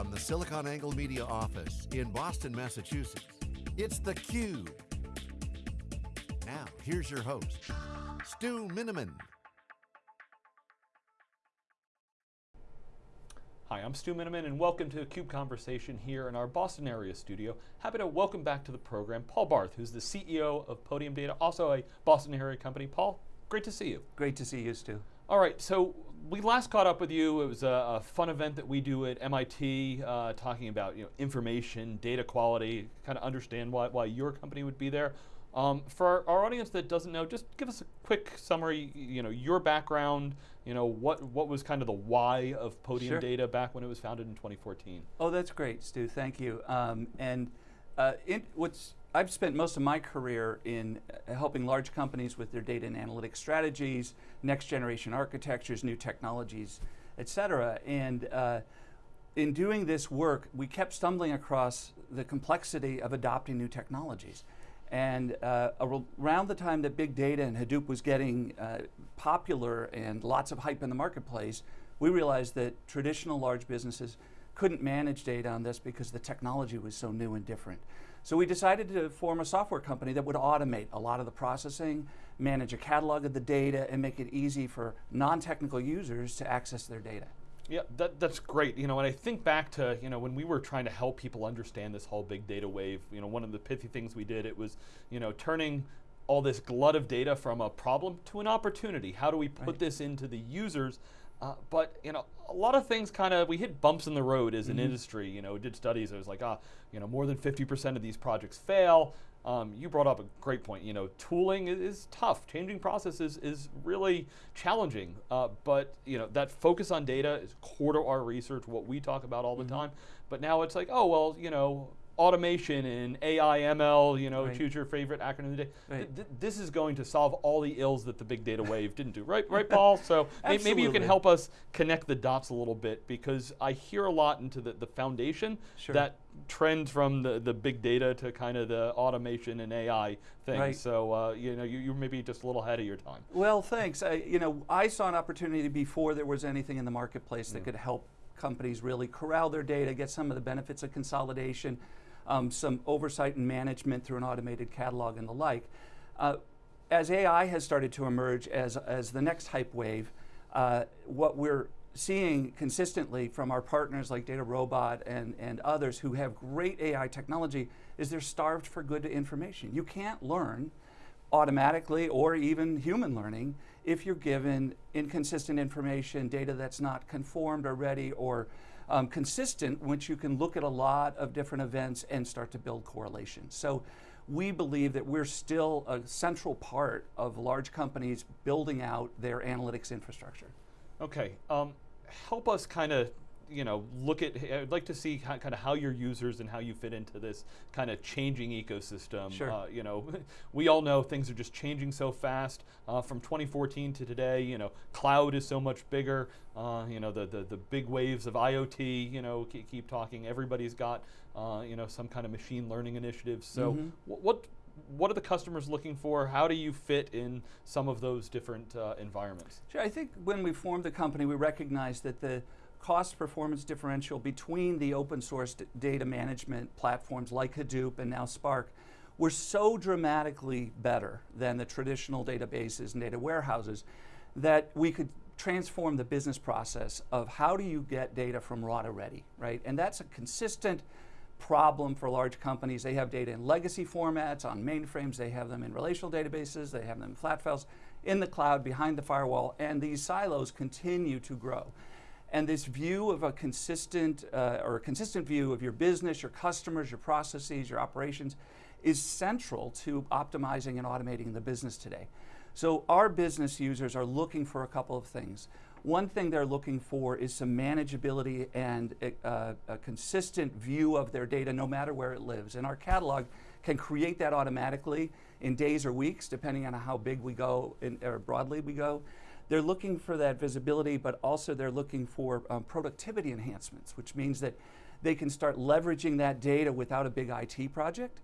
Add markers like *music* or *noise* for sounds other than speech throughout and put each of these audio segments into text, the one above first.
from the SiliconANGLE Media office in Boston, Massachusetts, it's theCUBE. Now, here's your host, Stu Miniman. Hi, I'm Stu Miniman and welcome to a CUBE Conversation here in our Boston area studio. Happy to welcome back to the program Paul Barth, who's the CEO of Podium Data, also a Boston area company. Paul, great to see you. Great to see you, Stu. All right, so we last caught up with you. It was a, a fun event that we do at MIT, uh, talking about you know information, data quality, kind of understand why, why your company would be there. Um, for our, our, audience that doesn't know, just give us a quick summary, you know, your background, you know, what, what was kind of the why of Podium sure. Data back when it was founded in 2014? Oh, that's great, Stu, thank you. Um, and uh, what's, I've spent most of my career in uh, helping large companies with their data and analytics strategies, next generation architectures, new technologies, et cetera. And uh, in doing this work, we kept stumbling across the complexity of adopting new technologies. And uh, around the time that big data and Hadoop was getting uh, popular and lots of hype in the marketplace, we realized that traditional large businesses couldn't manage data on this because the technology was so new and different. So we decided to form a software company that would automate a lot of the processing, manage a catalog of the data, and make it easy for non-technical users to access their data. Yeah, that, that's great. You know, when I think back to, you know, when we were trying to help people understand this whole big data wave, you know, one of the pithy things we did, it was, you know, turning all this glut of data from a problem to an opportunity. How do we put right. this into the users? Uh, but you know, a lot of things kind of we hit bumps in the road as an mm -hmm. industry. You know, did studies. It was like, ah, you know, more than 50% of these projects fail. Um, you brought up a great point. You know, tooling is, is tough. Changing processes is really challenging. Uh, but you know, that focus on data is core to our research. What we talk about all the mm -hmm. time. But now it's like, oh well, you know, automation and AI, ML, you know, right. choose your favorite acronym of the day. Right. Th this is going to solve all the ills that the big data wave didn't do, right, right, Paul? So *laughs* maybe you can help us connect the dots a little bit because I hear a lot into the, the foundation sure. that trend from the, the big data to kind of the automation and AI thing. Right. So uh, you know, you, you're maybe just a little ahead of your time. Well, thanks. I, you know, I saw an opportunity before there was anything in the marketplace that could help companies really corral their data, get some of the benefits of consolidation, um, some oversight and management through an automated catalog and the like. Uh, as AI has started to emerge as, as the next hype wave, uh, what we're seeing consistently from our partners like DataRobot and, and others who have great AI technology is they're starved for good information. You can't learn automatically or even human learning if you're given inconsistent information, data that's not conformed or ready or um, consistent, which you can look at a lot of different events and start to build correlations. So we believe that we're still a central part of large companies building out their analytics infrastructure. Okay, um, help us kind of you know, look at, I'd like to see how, kind of how your users and how you fit into this kind of changing ecosystem. Sure. Uh, you know, *laughs* we all know things are just changing so fast. Uh, from 2014 to today, you know, cloud is so much bigger. Uh, you know, the, the, the big waves of IoT, you know, keep, keep talking. Everybody's got, uh, you know, some kind of machine learning initiatives. So mm -hmm. what, what are the customers looking for? How do you fit in some of those different uh, environments? Sure, I think when we formed the company, we recognized that the cost performance differential between the open source data management platforms like Hadoop and now Spark were so dramatically better than the traditional databases and data warehouses that we could transform the business process of how do you get data from raw to ready, right? And that's a consistent problem for large companies. They have data in legacy formats, on mainframes, they have them in relational databases, they have them in flat files, in the cloud, behind the firewall, and these silos continue to grow. And this view of a consistent, uh, or a consistent view of your business, your customers, your processes, your operations, is central to optimizing and automating the business today. So our business users are looking for a couple of things. One thing they're looking for is some manageability and uh, a consistent view of their data no matter where it lives. And our catalog can create that automatically in days or weeks, depending on how big we go in, or broadly we go. They're looking for that visibility, but also they're looking for um, productivity enhancements, which means that they can start leveraging that data without a big IT project.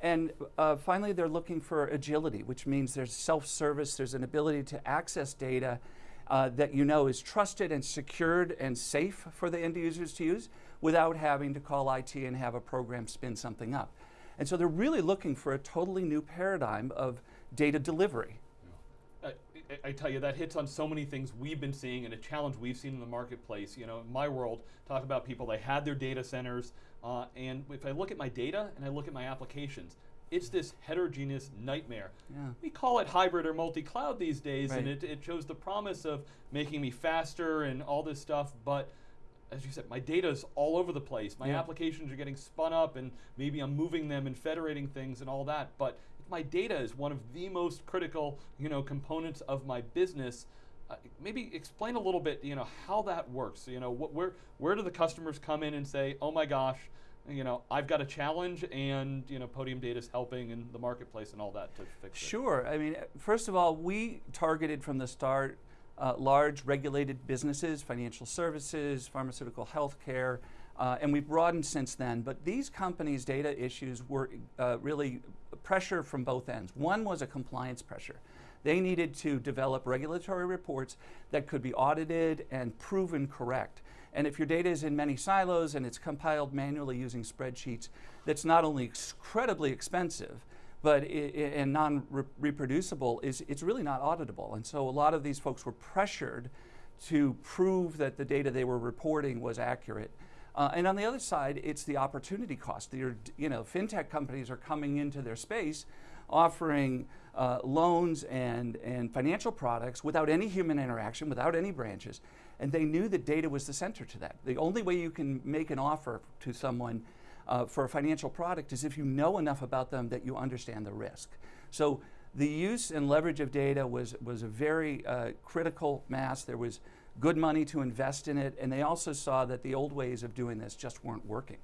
And uh, finally, they're looking for agility, which means there's self-service, there's an ability to access data uh, that you know is trusted and secured and safe for the end users to use without having to call IT and have a program spin something up. And so they're really looking for a totally new paradigm of data delivery. I, I, tell you, that hits on so many things we've been seeing and a challenge we've seen in the marketplace. You know, in my world, talk about people, they had their data centers, uh, and if I look at my data and I look at my applications, it's this heterogeneous nightmare. Yeah. We call it hybrid or multi-cloud these days, right. and it, it shows the promise of making me faster and all this stuff, but as you said, my data is all over the place. My yeah. applications are getting spun up, and maybe I'm moving them and federating things and all that. But my data is one of the most critical, you know, components of my business. Uh, maybe explain a little bit, you know, how that works. You know, wh where where do the customers come in and say, "Oh my gosh, you know, I've got a challenge, and you know, Podium Data is helping in the marketplace and all that to fix sure. it." Sure. I mean, first of all, we targeted from the start uh, large regulated businesses, financial services, pharmaceutical healthcare, uh, and we've broadened since then. But these companies' data issues were uh, really pressure from both ends. One was a compliance pressure. They needed to develop regulatory reports that could be audited and proven correct. And if your data is in many silos and it's compiled manually using spreadsheets, that's not only incredibly expensive, but and non-reproducible, is it's really not auditable. And so a lot of these folks were pressured to prove that the data they were reporting was accurate. Uh, and on the other side, it's the opportunity cost. The, you know, fintech companies are coming into their space offering uh, loans and, and financial products without any human interaction, without any branches. And they knew that data was the center to that. The only way you can make an offer to someone uh, for a financial product is if you know enough about them that you understand the risk. So the use and leverage of data was, was a very uh, critical mass. There was good money to invest in it, and they also saw that the old ways of doing this just weren't working.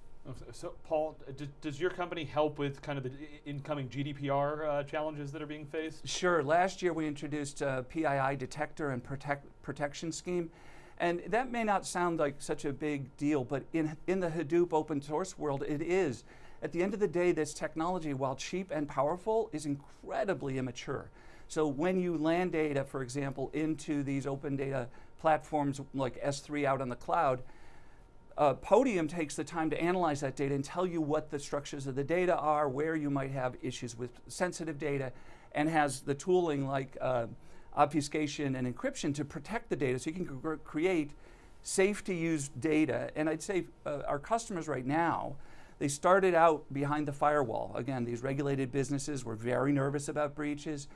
So, Paul, does your company help with kind of the incoming GDPR uh, challenges that are being faced? Sure. Last year we introduced a PII detector and protect, protection scheme. And that may not sound like such a big deal, but in, in the Hadoop open source world, it is. At the end of the day, this technology, while cheap and powerful, is incredibly immature. So when you land data, for example, into these open data platforms like S3 out on the cloud, uh, Podium takes the time to analyze that data and tell you what the structures of the data are, where you might have issues with sensitive data, and has the tooling like uh, obfuscation and encryption to protect the data so you can create safe to use data. And I'd say uh, our customers right now, they started out behind the firewall. Again, these regulated businesses were very nervous about breaches.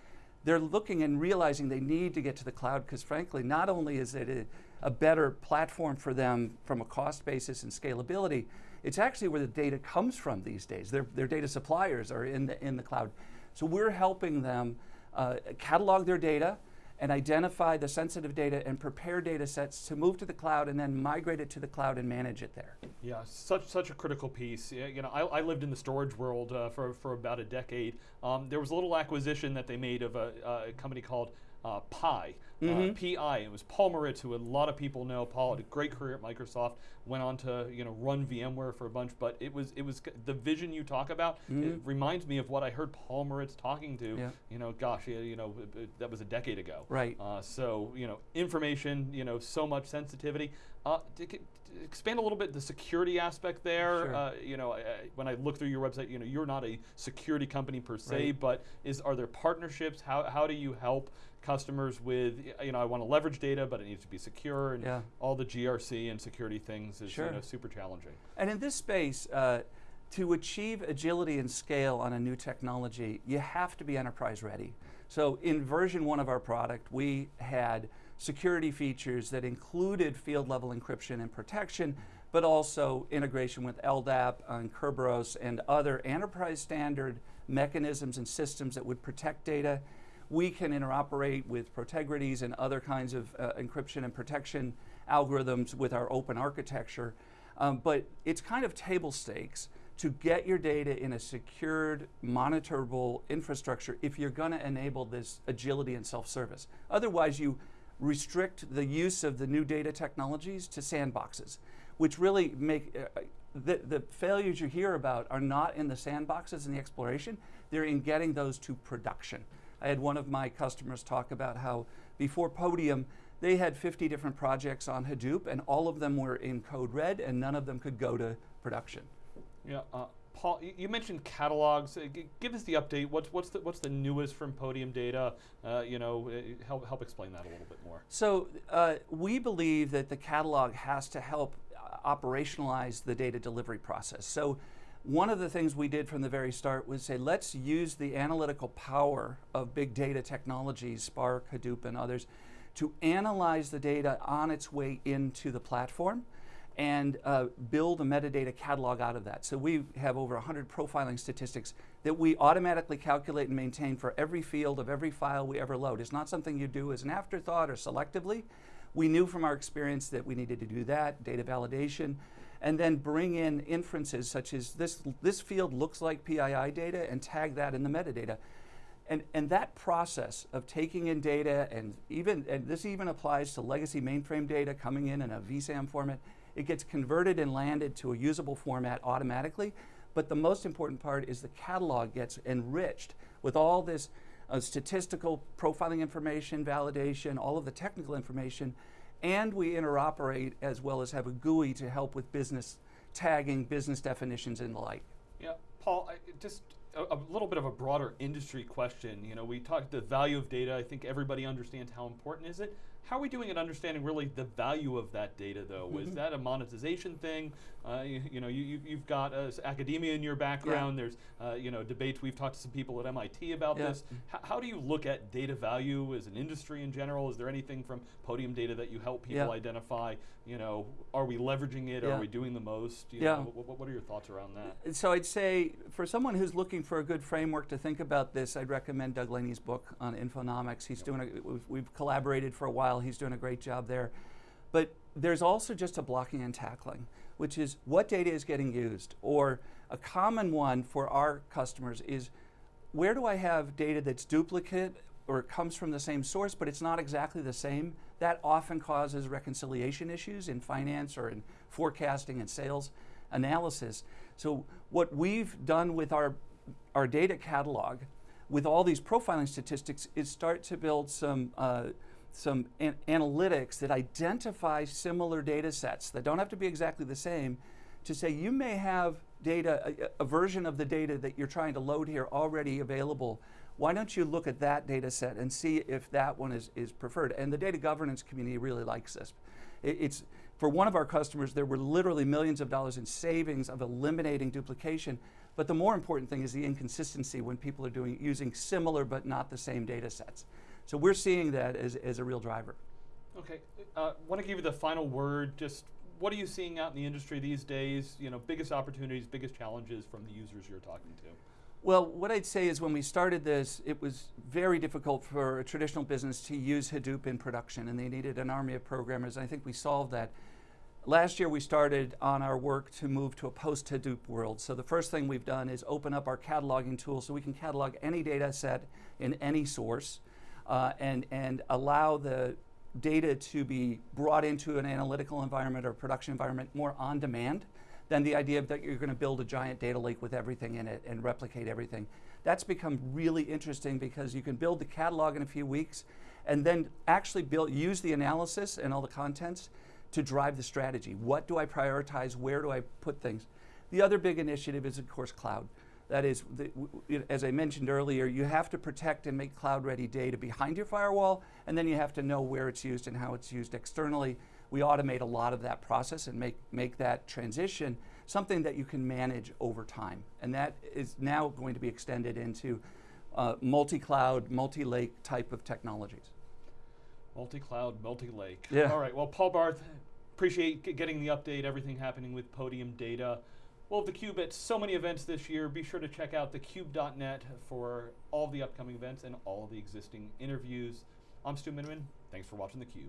They're looking and realizing they need to get to the cloud because frankly, not only is it a, a better platform for them from a cost basis and scalability, it's actually where the data comes from these days. Their, their data suppliers are in the, in the cloud. So we're helping them uh, catalog their data, and identify the sensitive data and prepare data sets to move to the cloud and then migrate it to the cloud and manage it there. Yeah, such such a critical piece. Yeah, you know, I, I, lived in the storage world uh, for, for about a decade. Um, there was a little acquisition that they made of a, a company called uh, Pi, mm -hmm. uh, PI. It was Paul Maritz, who a lot of people know. Paul had a great career at Microsoft. Went on to you know run VMware for a bunch, but it was it was the vision you talk about. Mm -hmm. It mm-hmm. reminds me of what I heard Paul Maritz talking to. Yeah. You know, gosh, you know that was a decade ago. Right. Uh, so you know, information. You know, so much sensitivity. Uh, expand a little bit the security aspect there. Sure. Uh, you know, when I look through your website, you know, you're not a security company per se, right. but is are there partnerships? How how do you help? Customers with, you know, I want to leverage data, but it needs to be secure, and yeah. all the GRC and security things is sure. you know, super challenging. And in this space, uh, to achieve agility and scale on a new technology, you have to be enterprise ready. So in version one of our product, we had security features that included field level encryption and protection, but also integration with LDAP and Kerberos and other enterprise standard mechanisms and systems that would protect data we can interoperate with Protegrities and other kinds of uh, encryption and protection algorithms with our open architecture. Um, but it's kind of table stakes to get your data in a secured, monitorable infrastructure if you're going to enable this agility and self-service. Otherwise, you restrict the use of the new data technologies to sandboxes, which really make uh, the, the failures you hear about are not in the sandboxes and the exploration, they're in getting those to production. I had one of my customers talk about how before Podium, they had 50 different projects on Hadoop, and all of them were in code red, and none of them could go to production. Yeah, uh, Paul, you mentioned catalogs. Uh, give us the update. What's what's the what's the newest from Podium Data? Uh, you know, uh, help help explain that a little bit more. So uh, we believe that the catalog has to help uh, operationalize the data delivery process. So one of the things we did from the very start was say, let's use the analytical power of big data technologies, Spark, Hadoop, and others, to analyze the data on its way into the platform and uh, build a metadata catalog out of that. So we have over 100 profiling statistics that we automatically calculate and maintain for every field of every file we ever load. It's not something you do as an afterthought or selectively. We knew from our experience that we needed to do that, data validation, and then bring in inferences such as this, this field looks like PII data and tag that in the metadata. And, and that process of taking in data and even, and this even applies to legacy mainframe data coming in in a VSAM format, it gets converted and landed to a usable format automatically. But the most important part is the catalog gets enriched with all this uh, statistical profiling information, validation, all of the technical information, and we interoperate as well as have a GUI to help with business tagging, business definitions, and the like. Yeah, Paul, I, just a, a, little bit of a broader industry question. You know, we talked the value of data. I think everybody understands how important is it. How are we doing at understanding really the value of that data, though? Mm-hmm. Is that a monetization thing? Uh, you, you, know, you, you, have got uh, academia in your background. Yeah. There's, uh, you know, debates. We've talked to some people at MIT about yeah. this. H- how do you look at data value as an industry in general? Is there anything from Podium data that you help people yeah. identify? You know, are we leveraging it? Are we doing the most? You yeah. Know, what, what are your thoughts around that? So I'd say for someone who's looking for a good framework to think about this, I'd recommend Doug Laney's book on infonomics. He's yep. doing. A, we've, we've collaborated for a while. He's doing a great job there. But there's also just a blocking and tackling, which is what data is getting used. Or a common one for our customers is where do I have data that's duplicate or it comes from the same source, but it's not exactly the same? That often causes reconciliation issues in finance or in forecasting and sales analysis. So what we've done with our, our data catalog with all these profiling statistics is start to build some uh, some an analytics that identify similar data sets that don't have to be exactly the same to say you may have data, a, a, version of the data that you're trying to load here already available. Why don't you look at that data set and see if that one is, is preferred? And the data governance community really likes this. It, it's, for one of our customers, there were literally millions of dollars in savings of eliminating duplication. But the more important thing is the inconsistency when people are doing using similar but not the same data sets. So we're seeing that as, as a real driver. Okay, uh, want to give you the final word. Just what are you seeing out in the industry these days? You know, biggest opportunities, biggest challenges from the users you're talking to. Well, what I'd say is when we started this, it was very difficult for a traditional business to use Hadoop in production, and they needed an army of programmers. And I think we solved that. Last year, we started on our work to move to a post Hadoop world. So the first thing we've done is open up our cataloging tool so we can catalog any data set in any source uh, and, and allow the data to be brought into an analytical environment or production environment more on demand than the idea that you're going to build a giant data lake with everything in it and replicate everything. That's become really interesting because you can build the catalog in a few weeks and then actually build, use the analysis and all the contents to drive the strategy. What do I prioritize? Where do I put things? The other big initiative is, of course, cloud. That is, the, as I mentioned earlier, you have to protect and make cloud-ready data behind your firewall, and then you have to know where it's used and how it's used externally. We automate a lot of that process and make, make that transition something that you can manage over time. And that is now going to be extended into uh, multi-cloud, multi-lake type of technologies. Multi-cloud, multi-lake. Yeah. All right, well, Paul Barth, appreciate getting the update, everything happening with Podium Data. Well, theCUBE at so many events this year. Be sure to check out thecube.net for all the upcoming events and all the existing interviews. I'm Stu Miniman. Thanks for watching theCUBE.